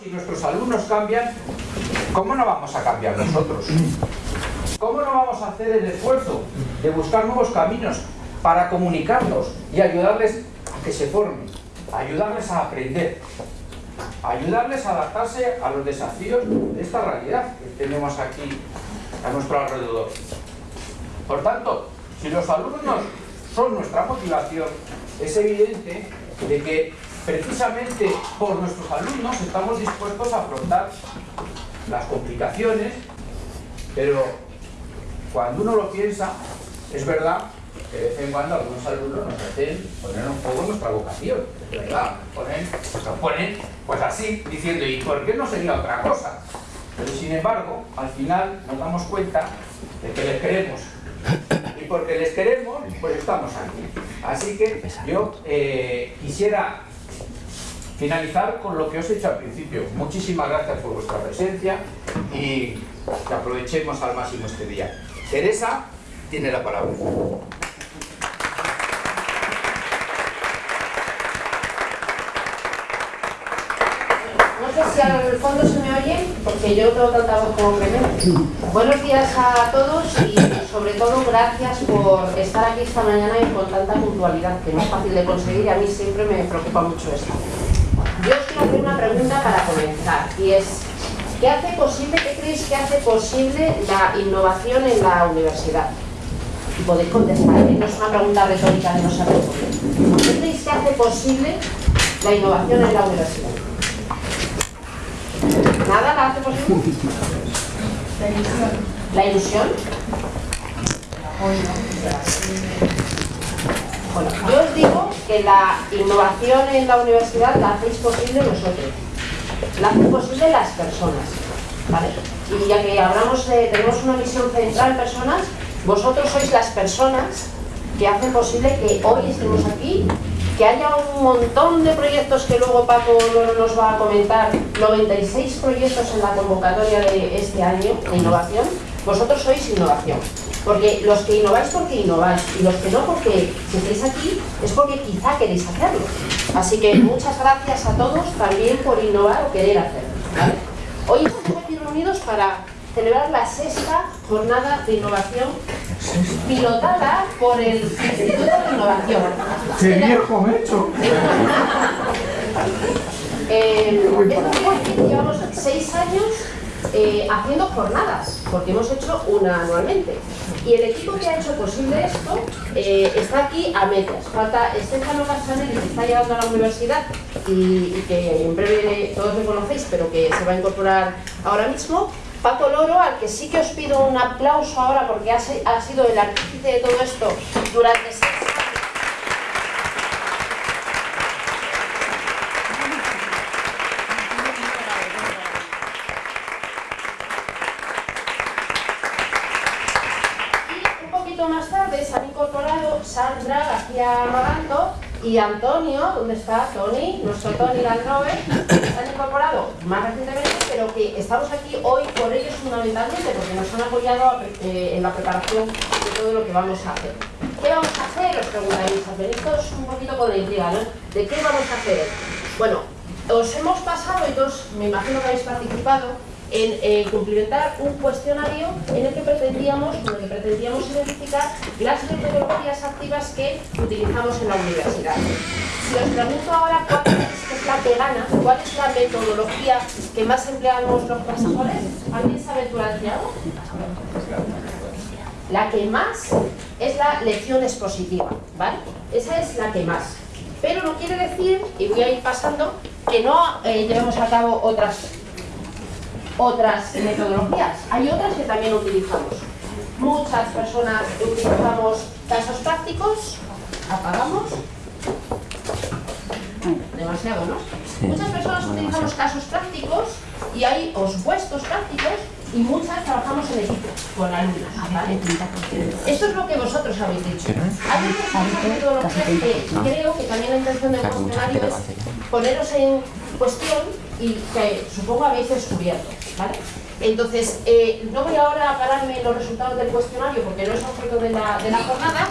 Si nuestros alumnos cambian, ¿cómo no vamos a cambiar nosotros? ¿Cómo no vamos a hacer el esfuerzo de buscar nuevos caminos para comunicarlos y ayudarles a que se formen, ayudarles a aprender, ayudarles a adaptarse a los desafíos de esta realidad que tenemos aquí a nuestro alrededor? Por tanto, si los alumnos son nuestra motivación, es evidente de que precisamente por nuestros alumnos estamos dispuestos a afrontar las complicaciones, pero cuando uno lo piensa, es verdad que de vez en cuando algunos alumnos nos hacen poner un poco nuestra vocación, verdad, ponen, nos ponen pues así, diciendo, ¿y por qué no sería otra cosa? Pero sin embargo, al final nos damos cuenta de que les queremos. Y porque les queremos, pues estamos aquí. Así que yo eh, quisiera finalizar con lo que os he dicho al principio. Muchísimas gracias por vuestra presencia y que aprovechemos al máximo este día. Teresa tiene la palabra. No sé si al fondo se me oye, porque yo tengo tanta voz como. Buenos días a todos y sobre todo gracias por estar aquí esta mañana y con tanta puntualidad, que no es fácil de conseguir y a mí siempre me preocupa mucho esto. Yo os quiero hacer una pregunta para comenzar y es, ¿qué hace posible, qué creéis que hace posible la innovación en la universidad? Y podéis contestar, ¿eh? no es una pregunta retórica de no saber por qué. ¿Qué creéis que hace posible la innovación en la universidad? ¿Nada la hace posible? La ilusión. ¿La ilusión? Bueno, yo os digo que la innovación en la universidad la hacéis posible vosotros. La hacen posible las personas. ¿vale? Y ya que hablamos de, tenemos una misión central personas, vosotros sois las personas que hacen posible que hoy estemos aquí, que haya un montón de proyectos que luego Paco nos va a comentar, 96 proyectos en la convocatoria de este año de innovación, vosotros sois innovación. Porque los que innováis porque innováis y los que no porque si estáis aquí es porque quizá queréis hacerlo. Así que muchas gracias a todos también por innovar o querer hacerlo. ¿vale? Hoy estamos aquí reunidos para celebrar la sexta jornada de innovación pilotada por el Instituto de Innovación. ¡Qué viejo me he hecho! Eh, es porque llevamos seis años eh, haciendo jornadas, porque hemos hecho una anualmente. Y el equipo que ha hecho posible esto eh, está aquí a medias. Falta Estefano Castanelli, que está llegando a la universidad y, y que en breve todos me conocéis, pero que se va a incorporar ahora mismo. Paco Loro, al que sí que os pido un aplauso ahora porque ha, ha sido el artífice de todo esto durante seis años. Y un poquito más tarde han incorporado Sandra García Maganto y Antonio, ¿dónde está Tony? Nuestro Tony Landrover, se han incorporado más recientemente, pero que estamos aquí hoy por ellos fundamentalmente, porque nos han apoyado eh, en la preparación de todo lo que vamos a hacer. ¿Qué vamos a hacer? Os preguntaréis, venís todos un poquito con la intriga, ¿no? ¿De qué vamos a hacer? Bueno, os hemos pasado, y todos me imagino que habéis participado, en eh, cumplimentar un cuestionario en el que pretendíamos, en el que pretendíamos identificar las metodologías activas que utilizamos en la universidad. Si os pregunto ahora cuál es, la que gana, cuál es la metodología que más empleamos los profesores, ¿alguien sabe tú algo? La que más es la lección expositiva, ¿vale? Esa es la que más. Pero no quiere decir, y voy a ir pasando, que no eh, llevemos a cabo otras otras metodologías. Hay otras que también utilizamos. Muchas personas utilizamos casos prácticos, apagamos. Demasiado, ¿no? Muchas personas utilizamos casos prácticos y hay os puestos prácticos y muchas trabajamos en equipo con alumnos. ¿vale? Esto es lo que vosotros habéis dicho. Hay otras metodologías que creo que también la intención del cuestionario es poneros en cuestión y que supongo habéis descubierto. ¿vale? Entonces, eh, no voy ahora a pararme en los resultados del cuestionario porque no es objeto de la, de la jornada.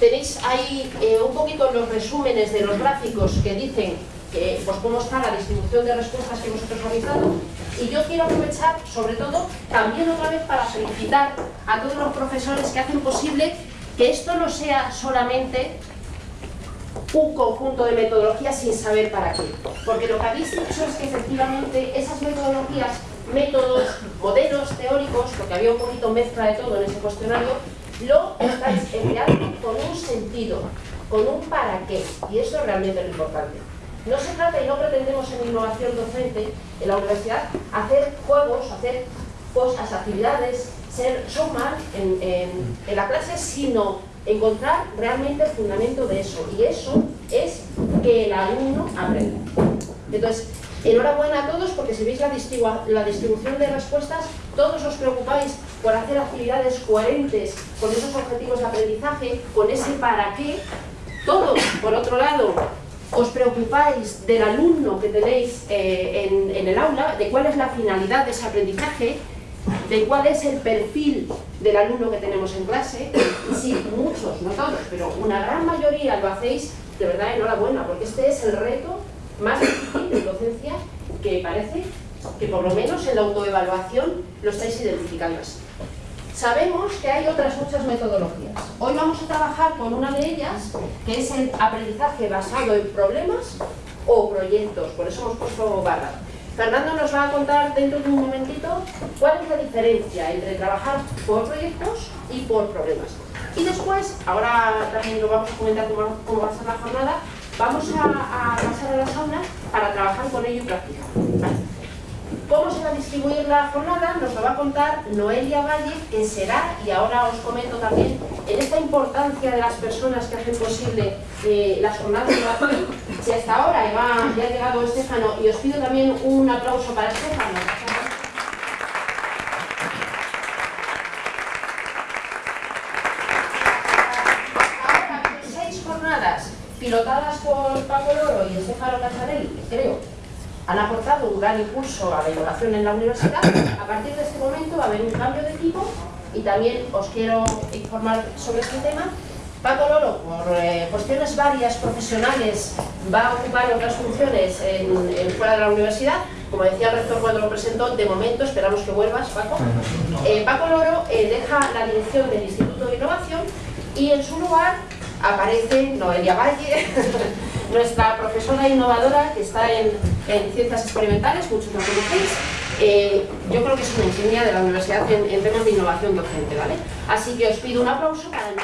Tenéis ahí eh, un poquito los resúmenes de los gráficos que dicen que, pues cómo está la distribución de respuestas que vosotros realizado y yo quiero aprovechar, sobre todo, también otra vez para felicitar a todos los profesores que hacen posible que esto no sea solamente un conjunto de metodologías sin saber para qué. Porque lo que habéis dicho es que efectivamente esas metodologías, métodos, modelos teóricos, porque había un poquito mezcla de todo en ese cuestionario, lo estáis empleando con un sentido, con un para qué. Y eso es realmente lo importante. No se trata, y no pretendemos en innovación docente en la universidad, hacer juegos, hacer cosas, actividades, ser showman en, en la clase, sino encontrar realmente el fundamento de eso. Y eso es que el alumno aprenda. Entonces, enhorabuena a todos porque si veis la, distribución de respuestas, todos os preocupáis por hacer actividades coherentes con esos objetivos de aprendizaje, con ese para qué. Todos, por otro lado, os preocupáis del alumno que tenéis eh, en, en el aula, de cuál es la finalidad de ese aprendizaje, de cuál es el perfil del alumno que tenemos en clase. Y sí, muchos, no todos, pero una gran mayoría lo hacéis, de verdad, enhorabuena, porque este es el reto más difícil docencia que parece que por lo menos en la autoevaluación lo estáis identificando así. Sabemos que hay otras muchas metodologías. Hoy vamos a trabajar con una de ellas, que es el aprendizaje basado en problemas o proyectos, por eso hemos puesto barra. Fernando nos va a contar dentro de un momentito cuál es la diferencia entre trabajar por proyectos y por problemas. Y después, ahora también lo vamos a comentar cómo, cómo va a ser la jornada, vamos a, pasar a las aulas para trabajar con ello y practicar. ¿Cómo se va a distribuir la jornada? Nos lo va a contar Noelia Valle, que será, y ahora os comento también, en esta importancia de las personas que hacen posible eh, las jornadas de innovación, si hasta ahora ya ha llegado Estefano, y os pido también un aplauso para Estefano. Ahora, seis jornadas Paco Loro y Estefano Casarelli, creo, han aportado un gran impulso a la innovación en la universidad. A partir de este momento va a haber un cambio de equipo y también os quiero informar sobre este tema. Paco Loro, por eh, cuestiones varias profesionales, va a ocupar otras funciones en, en fuera de la universidad. Como decía el rector cuando lo presentó, de momento esperamos que vuelvas, Paco. Eh, Paco Loro eh, deja la dirección del Instituto de Innovación y en su lugar aparece Noelia Valle, nuestra profesora innovadora que está en, en ciencias experimentales, muchos la conocéis. Eh, yo creo que es una insignia de la universidad en, temas de innovación docente, ¿vale? Así que os pido un aplauso para Noelia.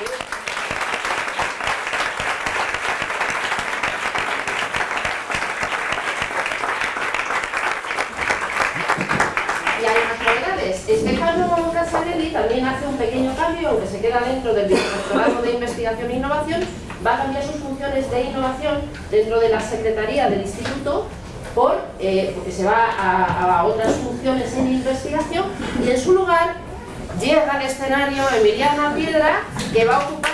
Y hay unas novedades. Estefano Casarelli también hace un pequeño cambio, aunque se queda dentro del Directorado de Investigación e Innovación, va a cambiar sus funciones de innovación dentro de la Secretaría del Instituto por, eh, porque se va a, a, otras funciones en investigación y en su lugar llega al escenario Emiliana Piedra que va a ocupar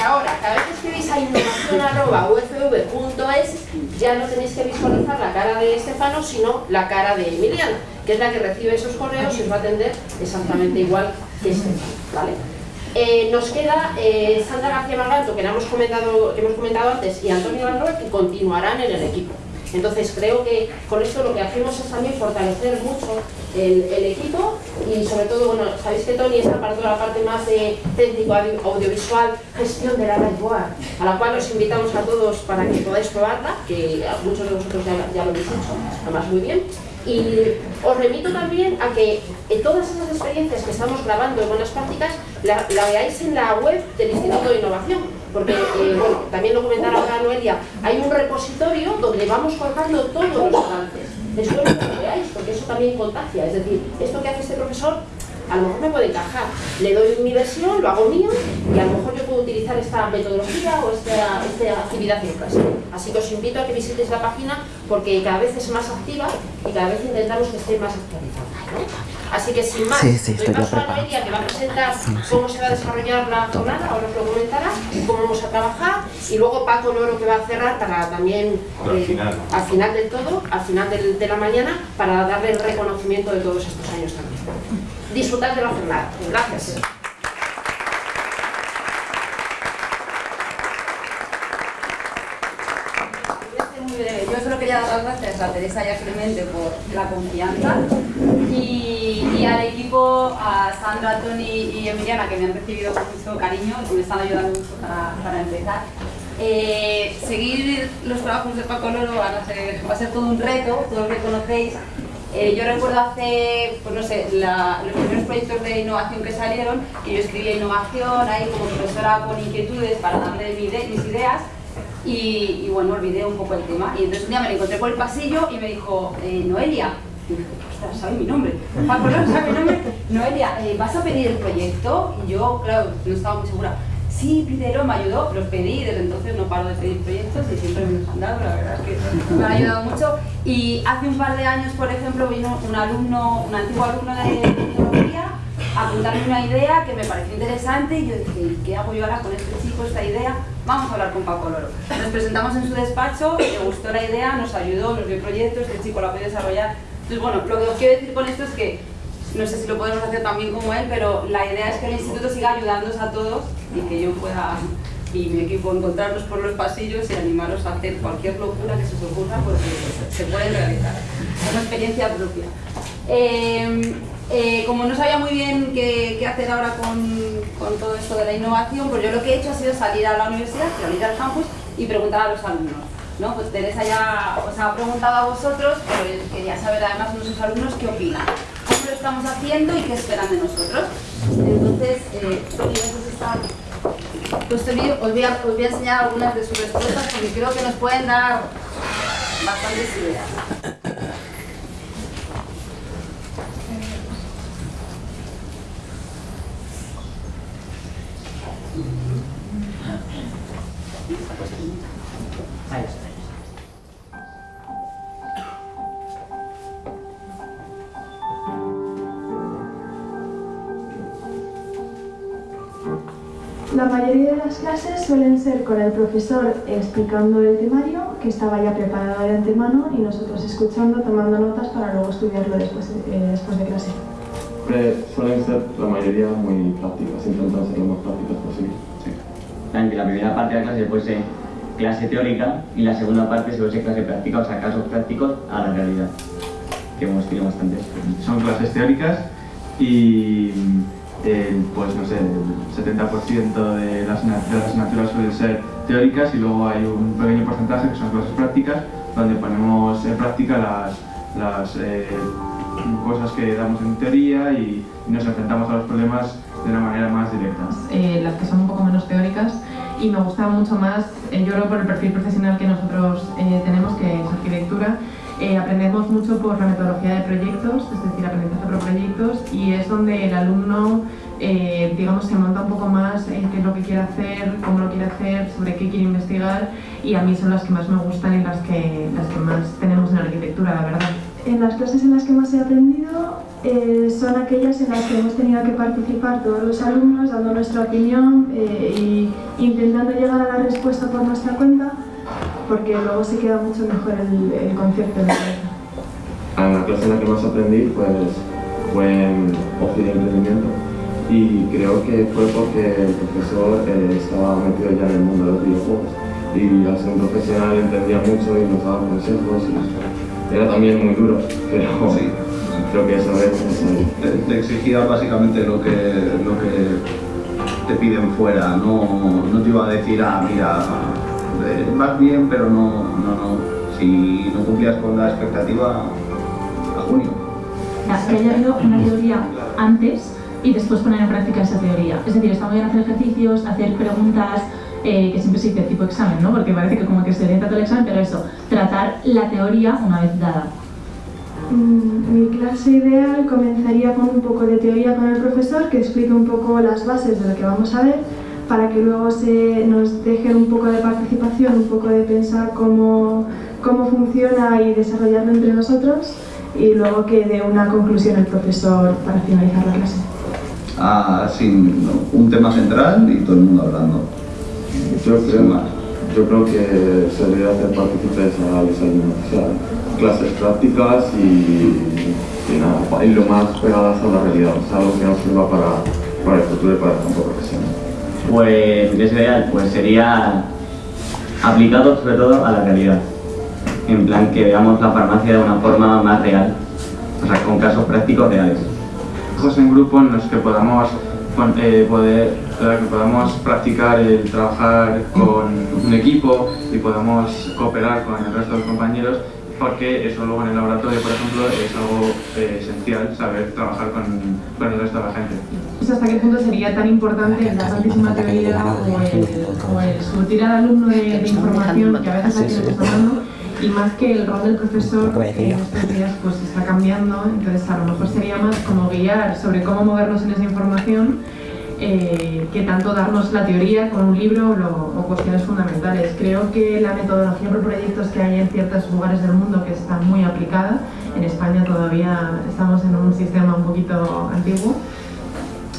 ahora, cada vez que escribís a innovación.ufv.es ya no tenéis que visualizar la cara de Estefano, sino la cara de Emiliana, que es la que recibe esos correos y os va a atender exactamente igual que Estefano, ¿vale? Eh, nos queda eh, Sandra García Marganto, que, hemos comentado, que hemos comentado antes, y Antonio Valroy, que continuarán en el equipo. Entonces creo que con esto lo que hacemos es también fortalecer mucho el, el equipo y sobre todo, bueno, sabéis que Tony está para toda la parte más de técnico audiovisual, gestión de la Lightboard, a la cual os invitamos a todos para que podáis probarla, que muchos de vosotros ya, lo habéis hecho, además muy bien. Y os remito también a que todas esas experiencias que estamos grabando en buenas prácticas la, la veáis en la web del Instituto de Innovación, porque, eh, bueno, también lo comentará ahora Noelia, hay un repositorio donde vamos colgando todos los avances. Espero que lo veáis, porque eso también contagia. Es decir, esto que hace este profesor a lo mejor me puede encajar. Le doy mi versión, lo hago mío y a lo mejor yo puedo utilizar esta metodología o esta, esta actividad en clase. Así que os invito a que visitéis la página porque cada vez es más activa y cada vez intentamos que esté más actualizada. Así que sin más, sí, sí, doy paso a Noelia que va a presentar cómo se va a desarrollar la jornada, ahora os lo comentará, cómo vamos a trabajar y luego Paco Loro que va a cerrar para también eh, al, final. al final del todo, al final del, de la mañana, para darle el reconocimiento de todos estos años también disfrutar de la jornada. Gracias. A Teresa y a Clemente por la confianza y, al equipo, a Sandra, Tony y Emiliana que me han recibido con mucho cariño y me están ayudando mucho para, empezar. Eh, seguir los trabajos de Paco Loro va a ser todo un reto, todos lo conocéis. Eh, yo recuerdo hace, pues no sé, los primeros proyectos de innovación que salieron, que yo escribía innovación ahí como profesora con inquietudes para darle mis ideas y, bueno, olvidé un poco el tema. Y entonces un día me lo encontré por el pasillo y me dijo, eh, Noelia, y dije, ostras, ¿sabe mi nombre? Paco, no, ¿sabe mi nombre? Noelia, eh, ¿vas a pedir el proyecto? Y yo, claro, no estaba muy segura. Sí, pídelo, me ayudó, los pedí desde entonces no paro de pedir proyectos y siempre me los han dado, la verdad es que me ha ayudado mucho. Y hace un par de años, por ejemplo, vino un alumno, un antiguo alumno de tecnología a contarme una idea que me pareció interesante y yo dije, ¿qué hago yo ahora con este chico, esta idea? Vamos a hablar con Paco Loro. Nos presentamos en su despacho, le gustó la idea, nos ayudó, nos dio proyectos, este chico ha podido desarrollar. Entonces, bueno, lo que os quiero decir con esto es que no sé si lo podemos hacer también como él, pero la idea es que el instituto siga ayudándonos a todos y que yo pueda y mi equipo encontrarnos por los pasillos y animaros a hacer cualquier locura que se os ocurra porque se puede realizar. Es una experiencia propia. Eh, eh, como no sabía muy bien qué, hacer ahora con, todo esto de la innovación, pues yo lo que he hecho ha sido salir a la universidad, salir al campus y preguntar a los alumnos. ¿no? Pues Teresa ya os ha preguntado a vosotros, pero quería saber además nuestros alumnos qué opinan, cómo lo estamos haciendo y qué esperan de nosotros. Entonces, eh, pues os voy, os voy a enseñar algunas de sus respuestas porque creo que nos pueden dar bastantes ideas. La mayoría de las clases suelen ser con el profesor explicando el temario, que estaba ya preparado de antemano, y nosotros escuchando, tomando notas para luego estudiarlo después de, eh, después de clase. Suelen ser la mayoría muy prácticas, intentando ser lo más prácticas posible. Sí. La primera parte de la clase puede ser clase teórica y la segunda parte suele ser clase práctica, o sea, casos prácticos a la realidad, que hemos tenido bastantes. Son clases teóricas y pues no sé, el 70% de las, asignaturas suelen ser teóricas y luego hay un pequeño porcentaje que son clases prácticas donde ponemos en práctica las, las eh, cosas que damos en teoría y, nos enfrentamos a los problemas de una manera más directa. Eh, las que son un poco menos teóricas y me gusta mucho más, eh, yo creo por el perfil profesional que nosotros tenemos, que es arquitectura, eh, aprendemos mucho por la metodología de proyectos, es decir, aprendizaje por proyectos, y es donde el alumno, eh, digamos, se monta un poco más en qué es lo que quiere hacer, cómo lo quiere hacer, sobre qué quiere investigar, y a mí son las que más me gustan y las que, las que más tenemos en arquitectura, la verdad. En las clases en las que más he aprendido eh, son aquellas en las que hemos tenido que participar todos los alumnos dando nuestra opinión e intentando llegar a la respuesta por nuestra cuenta porque luego se queda mucho mejor el, concepto de la En la clase en la que más aprendí pues, fue en ocio y emprendimiento y creo que fue porque el profesor eh, estaba metido ya en el mundo de los videojuegos y al ser un profesional entendía mucho y nos daba consejos y era también muy duro, pero creo que eso es Te, exigía básicamente lo que, lo que te piden fuera, no, no te iba a decir, ah, mira, vas bien, pero no, no, no. Si no cumplías con la expectativa, a junio. Que haya habido una teoría antes y después poner en práctica esa teoría. Es decir, está muy bien hacer ejercicios, hacer preguntas, eh, que siempre se dice tipo examen, ¿no? Porque parece que como que se orienta todo el examen, pero eso, tratar la teoría una vez dada. Mm, mi clase ideal comenzaría con un poco de teoría con el profesor, que explique un poco las bases de lo que vamos a ver, para que luego se nos dejen un poco de participación, un poco de pensar cómo, cómo funciona y desarrollarlo entre nosotros y luego que dé una conclusión el profesor para finalizar la clase. Ah, sin un tema central y todo el mundo hablando. Yo creo, yo creo que se debería hacer partícipes a los alumnos, o sea, clases prácticas y, nada, y lo más pegadas a la realidad, o sea, algo que nos sirva para, para el futuro y para el campo profesional. Pues, ¿qué sería? Pues sería aplicado sobre todo a la realidad. en plan que veamos la farmacia de una forma más real, o sea, con casos prácticos reales. Trabajos en grupo en los que podamos eh, poder eh, que podamos practicar el trabajar con un equipo y podamos cooperar con el resto de los compañeros porque eso luego en el laboratorio, por ejemplo, es algo eh, esencial, saber trabajar con, con el resto de la gente. Sé hasta qué punto sería tan importante la tantísima teoría o el, o el surtir al alumno de, de información que a veces aquí nos dando y más que el rol del profesor que en estos días pues está cambiando, entonces a lo mejor sería más como guiar sobre cómo movernos en esa información eh, que tanto darnos la teoría con un libro o, cuestiones fundamentales. Creo que la metodología por proyectos que hay en ciertos lugares del mundo que está muy aplicada, en España todavía estamos en un sistema un poquito antiguo,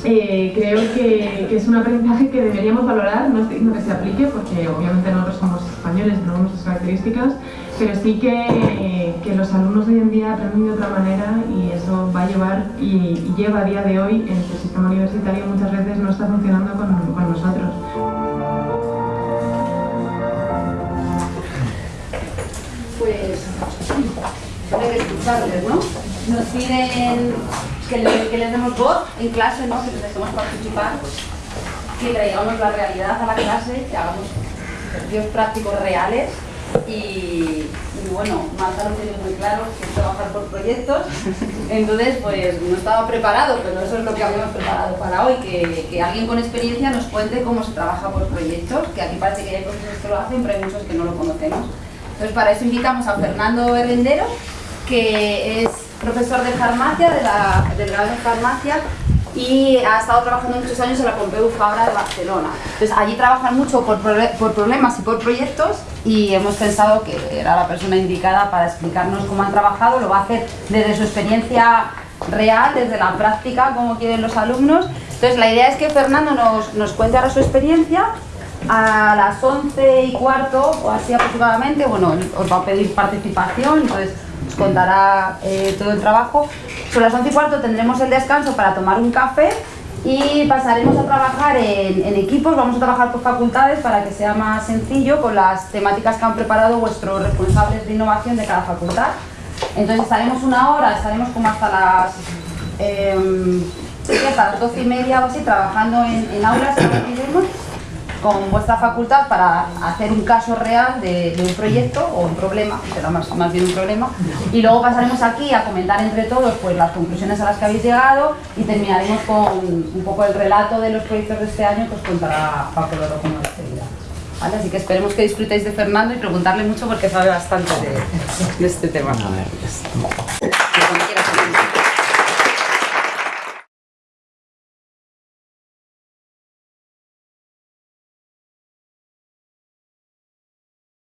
eh, creo que, es un aprendizaje que deberíamos valorar, no estoy diciendo que se aplique, porque obviamente nosotros somos españoles, tenemos nuestras características, pero sí que, que los alumnos de hoy en día aprenden de otra manera y eso va a llevar y, lleva a día de hoy en el sistema universitario muchas veces no está funcionando con, con nosotros. Pues hay que escucharles, ¿no? Nos piden que, le- que les demos voz en clase, ¿no? Que les dejemos participar, que traigamos la realidad a la clase, que hagamos ejercicios prácticos reales y, bueno, Marta lo tiene muy claro, que es trabajar por proyectos. Entonces, pues no estaba preparado, pero eso es lo que habíamos preparado para hoy, que, que alguien con experiencia nos cuente cómo se trabaja por proyectos, que aquí parece que hay profesores que lo hacen, pero hay muchos que no lo conocemos. Entonces, para eso invitamos a Fernando Herrendero, que es profesor de farmacia, de la, de farmacia, y ha estado trabajando muchos años en la Pompeu Fabra de Barcelona. Entonces, allí trabajan mucho por, por problemas y por proyectos, y hemos pensado que era la persona indicada para explicarnos cómo han trabajado. Lo va a hacer desde su experiencia real, desde la práctica, como quieren los alumnos. Entonces, la idea es que Fernando nos, nos cuente ahora su experiencia a las 11 y cuarto o así aproximadamente, bueno, os va a pedir participación, entonces os contará eh, todo el trabajo. Sobre las 11 y cuarto tendremos el descanso para tomar un café y pasaremos a trabajar en, equipos, vamos a trabajar por facultades para que sea más sencillo con las temáticas que han preparado vuestros responsables de innovación de cada facultad. Entonces estaremos una hora, estaremos como hasta las em, hasta las 12 y media o así trabajando en, en aulas con vuestra facultad para hacer un caso real de, de un proyecto o un problema, será más, más bien un problema, y luego pasaremos aquí a comentar entre todos pues, las conclusiones a las que habéis llegado y terminaremos con un poco el relato de los proyectos de este año que os contará Paco Loro como la actividad. ¿Vale? Así que esperemos que disfrutéis de Fernando y preguntarle mucho porque sabe bastante de, de este tema. A ver.